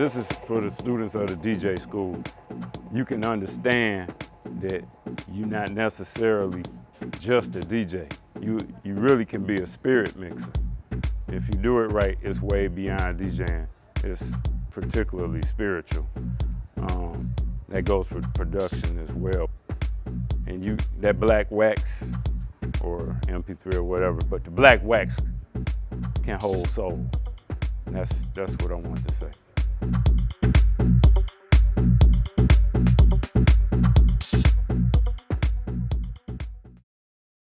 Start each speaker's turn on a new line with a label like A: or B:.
A: This is for the students of the DJ school. You can understand that you're not necessarily just a DJ. You, you really can be a spirit mixer. If you do it right, it's way beyond DJing. It's particularly spiritual. Um, that goes for production as well. And you, that black wax, or MP3 or whatever, but the black wax can hold soul. And that's, that's what I want to say.